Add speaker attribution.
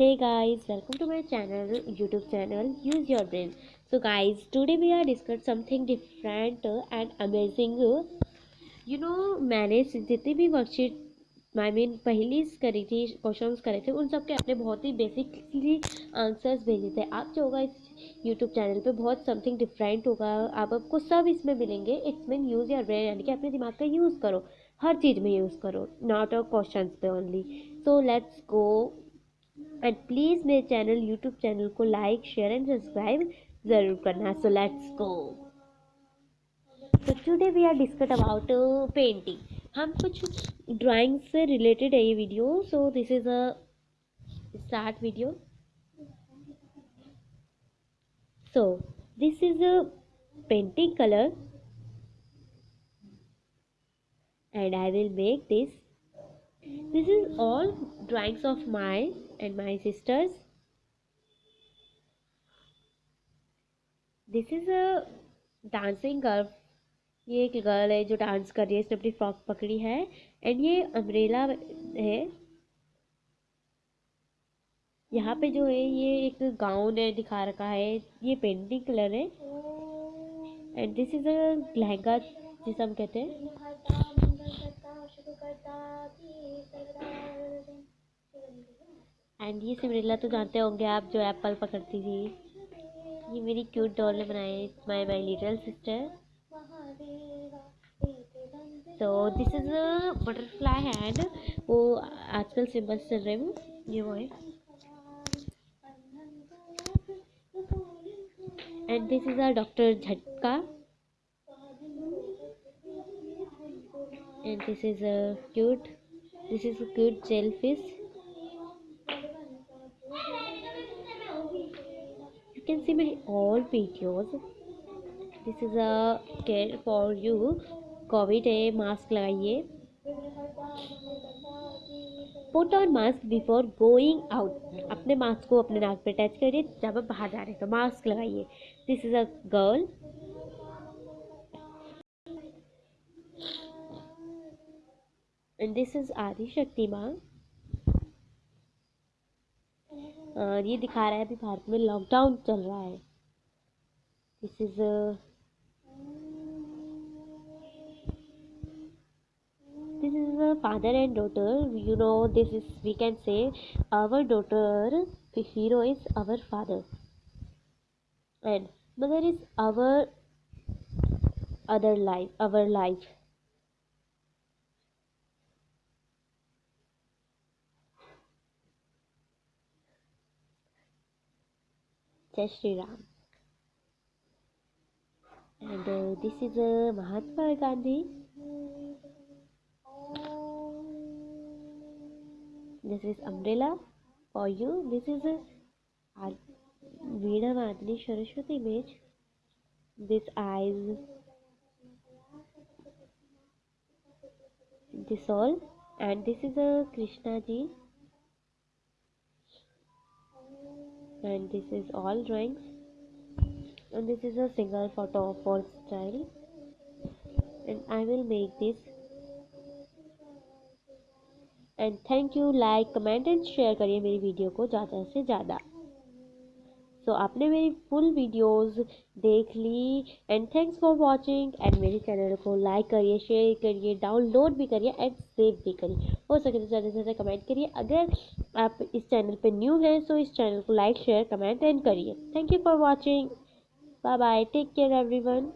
Speaker 1: hey guys, welcome to my channel, youtube channel, use your brain. So guys, today we are discuss something different and amazing. You know, मैंने जितनी भी worksheet I mean पहली करी थी question करे थे, उन सब के अपने बहुत ही बेसिकली आंसर्स भेजे थे। आप जो होगा इस यूट्यूब चैनल पे बहुत समथिंग डिफरेंट होगा। आप आपको सब इसमें मिलेंगे। It's mean use your brain यानी कि अपने दिमाग का यूज़ करो। हर चीज़ में यूज़ करो नॉट अ क्वेश्चन पे only so let's go and please मेरे चैनल यूट्यूब चैनल को लाइक शेयर एंड सब्सक्राइब ज़रूर करना। सो लेट्स गो तो today we are discuss about painting हम कुछ ड्राइंग से रिलेटेड है ये video so this is a start video so this is a painting colour and I will make this. This is all drawings of mine. And my sisters. This is a dancing girl ये एक girl है जो dance कर रही है, इसने अपनी frock पकड़ी है एंड ये अम्ब्रेला है। यहाँ पे जो है, ये एक गाउन है, दिखा रखा है। ये पेंटिंग कलर है। And this is a lehenga, जिसे हम कहते हैं। एंड ये सिमरिला तो जानते होंगे आप जो एप्पल पकड़ती थी। ये मेरी क्यूट डॉल ने बनाए माई माई लिटल सिस्टर तो this is a butterfly hand वो आजकल सिम्बल्स चल रहे ये वो है। And this is a doctor झटका। And this is a cute, this is a cute jellyfish you can see my all videos this is a care for you. Covid है mask लगाइए. Put on mask before going out अपने mask को अपने नाक पे attach करिए, जब आप बाहर जा रहे हैं तो मास्क लगाइए. This is a girl and this is Adi Shakti माँ और ये दिखा रहा है अभी भारत में लॉकडाउन चल रहा है। This is this is a father and daughter you know this is we can say our daughter hero is our father and mother is our other life our life Shri Ram. And uh, this is uh, Mahatma Gandhi. This is umbrella for you. This is a Veena Madhini Saraswati image. This eyes. This all. And this is a Krishna ji. And this is all drawings and this is a single photo for style and I will make this and thank you like comment and share करिए मेरी video को ज़्यादा से ज़्यादा सो so, आपने मेरी full videos देख ली and thanks for watching and मेरे चैनल को लाइक करिए शेयर करिए डाउनलोड भी करिए एंड सेव भी करिए। हो सके तो ज़्यादा से ज़्यादा कमेंट करिए। अगर आप इस चैनल पे न्यू हैं तो इस चैनल को लाइक शेयर कमेंट एंड करिए। Thank you for watching bye bye take care everyone